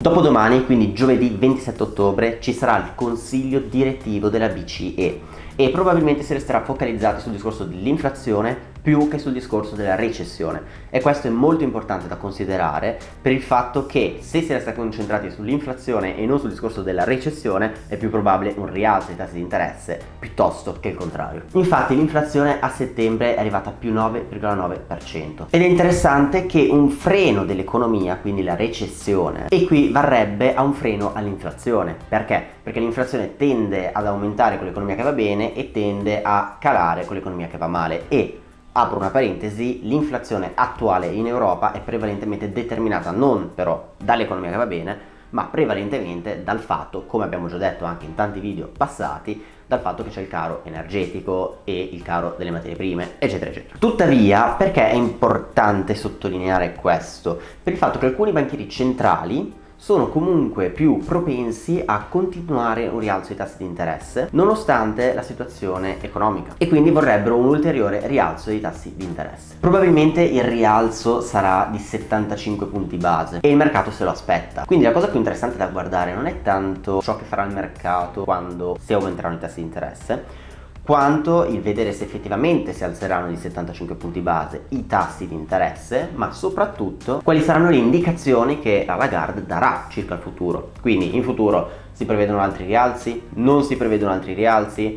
Dopodomani, quindi giovedì 27 ottobre, ci sarà il consiglio direttivo della BCE e probabilmente si resterà focalizzati sul discorso dell'inflazione più che sul discorso della recessione e questo è molto importante da considerare per il fatto che se si resta concentrati sull'inflazione e non sul discorso della recessione è più probabile un rialzo dei tassi di interesse piuttosto che il contrario. Infatti l'inflazione a settembre è arrivata a più 9,9% ed è interessante che un freno dell'economia, quindi la recessione, equivarrebbe a un freno all'inflazione. Perché? Perché l'inflazione tende ad aumentare con l'economia che va bene e tende a calare con l'economia che va male e apro una parentesi, l'inflazione attuale in Europa è prevalentemente determinata non però dall'economia che va bene, ma prevalentemente dal fatto, come abbiamo già detto anche in tanti video passati, dal fatto che c'è il caro energetico e il caro delle materie prime, eccetera, eccetera. Tuttavia, perché è importante sottolineare questo? Per il fatto che alcuni banchieri centrali sono comunque più propensi a continuare un rialzo dei tassi di interesse nonostante la situazione economica e quindi vorrebbero un ulteriore rialzo dei tassi di interesse. Probabilmente il rialzo sarà di 75 punti base e il mercato se lo aspetta. Quindi la cosa più interessante da guardare non è tanto ciò che farà il mercato quando si aumenteranno i tassi di interesse, quanto il vedere se effettivamente si alzeranno di 75 punti base i tassi di interesse, ma soprattutto quali saranno le indicazioni che la Lagarde darà circa il futuro. Quindi in futuro si prevedono altri rialzi, non si prevedono altri rialzi,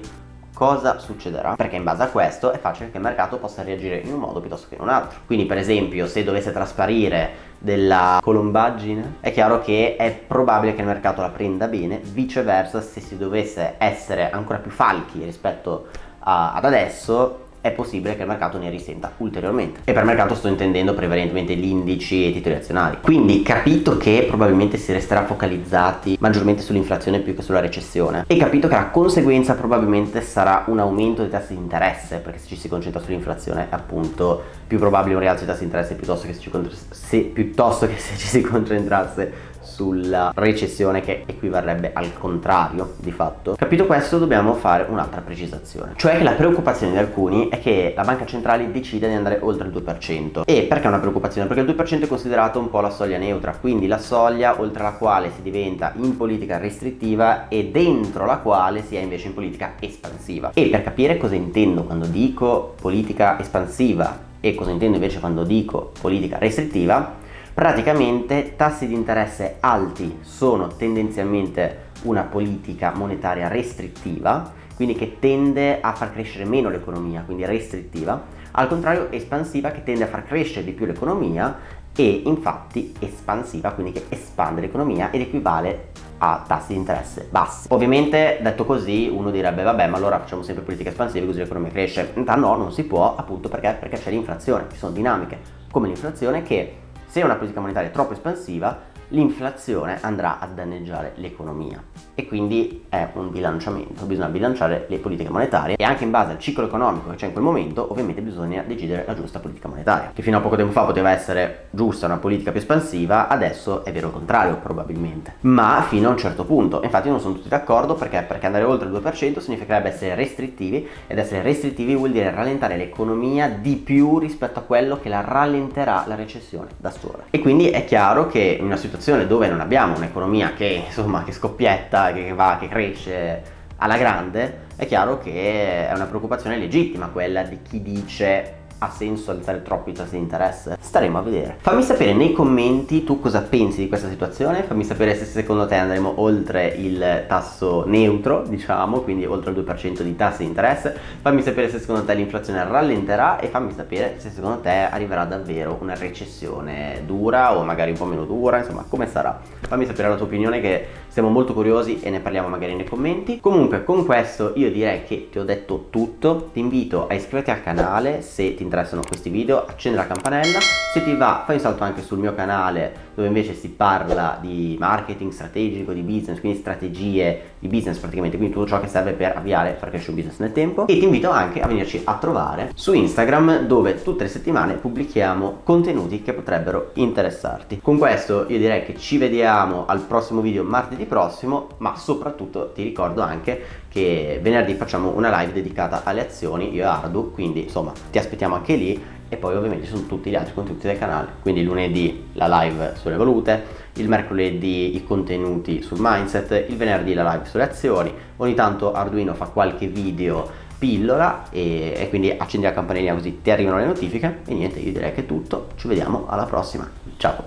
cosa succederà? Perché in base a questo è facile che il mercato possa reagire in un modo piuttosto che in un altro. Quindi per esempio se dovesse trasparire della colombaggine è chiaro che è probabile che il mercato la prenda bene, viceversa se si dovesse essere ancora più falchi rispetto a, ad adesso è possibile che il mercato ne risenta ulteriormente. E per mercato sto intendendo prevalentemente gli indici e i titoli azionari. Quindi capito che probabilmente si resterà focalizzati maggiormente sull'inflazione più che sulla recessione. E capito che la conseguenza probabilmente sarà un aumento dei tassi di interesse perché se ci si concentra sull'inflazione è appunto più probabile un rialzo dei tassi di interesse piuttosto che se, ci, se, piuttosto che se ci si concentrasse sulla recessione che equivarrebbe al contrario di fatto. Capito questo dobbiamo fare un'altra precisazione, cioè che la preoccupazione di alcuni è che la banca centrale decida di andare oltre il 2%. E perché è una preoccupazione? Perché il 2% è considerato un po' la soglia neutra, quindi la soglia oltre la quale si diventa in politica restrittiva e dentro la quale si è invece in politica espansiva. E per capire cosa intendo quando dico politica espansiva e cosa intendo invece quando dico politica restrittiva, praticamente tassi di interesse alti sono tendenzialmente una politica monetaria restrittiva quindi che tende a far crescere meno l'economia quindi restrittiva al contrario espansiva che tende a far crescere di più l'economia e infatti espansiva quindi che espande l'economia ed equivale a tassi di interesse bassi. Ovviamente detto così uno direbbe vabbè ma allora facciamo sempre politica espansiva così l'economia cresce. In realtà no non si può appunto perché, perché c'è l'inflazione ci sono dinamiche come l'inflazione che se una politica monetaria è troppo espansiva l'inflazione andrà a danneggiare l'economia. E quindi è un bilanciamento, bisogna bilanciare le politiche monetarie e anche in base al ciclo economico che c'è in quel momento ovviamente bisogna decidere la giusta politica monetaria. Che fino a poco tempo fa poteva essere giusta una politica più espansiva adesso è vero il contrario probabilmente. Ma fino a un certo punto. Infatti non sono tutti d'accordo perché perché andare oltre il 2% significherebbe essere restrittivi ed essere restrittivi vuol dire rallentare l'economia di più rispetto a quello che la rallenterà la recessione da sola. E quindi è chiaro che in una situazione dove non abbiamo un'economia che insomma che scoppietta che va, che cresce alla grande, è chiaro che è una preoccupazione legittima quella di chi dice ha senso alzare troppo i tassi di interesse? Staremo a vedere. Fammi sapere nei commenti tu cosa pensi di questa situazione, fammi sapere se secondo te andremo oltre il tasso neutro, diciamo, quindi oltre il 2% di tassi di interesse, fammi sapere se secondo te l'inflazione rallenterà e fammi sapere se secondo te arriverà davvero una recessione dura o magari un po' meno dura, insomma, come sarà. Fammi sapere la tua opinione che siamo molto curiosi e ne parliamo magari nei commenti. Comunque con questo io direi che ti ho detto tutto, ti invito a iscriverti al canale se ti interessa interessano questi video accendi la campanella se ti va fai un salto anche sul mio canale dove invece si parla di marketing strategico di business quindi strategie di business praticamente quindi tutto ciò che serve per avviare far crescere un business nel tempo. E ti invito anche a venirci a trovare su Instagram dove tutte le settimane pubblichiamo contenuti che potrebbero interessarti. Con questo io direi che ci vediamo al prossimo video martedì prossimo ma soprattutto ti ricordo anche che venerdì facciamo una live dedicata alle azioni io e Ardu quindi insomma ti aspettiamo anche lì e poi ovviamente ci sono tutti gli altri contenuti del canale, quindi lunedì la live sulle valute, il mercoledì i contenuti sul mindset, il venerdì la live sulle azioni, ogni tanto Arduino fa qualche video pillola e, e quindi accendi la campanellina così ti arrivano le notifiche. E niente, io direi che è tutto, ci vediamo alla prossima, ciao!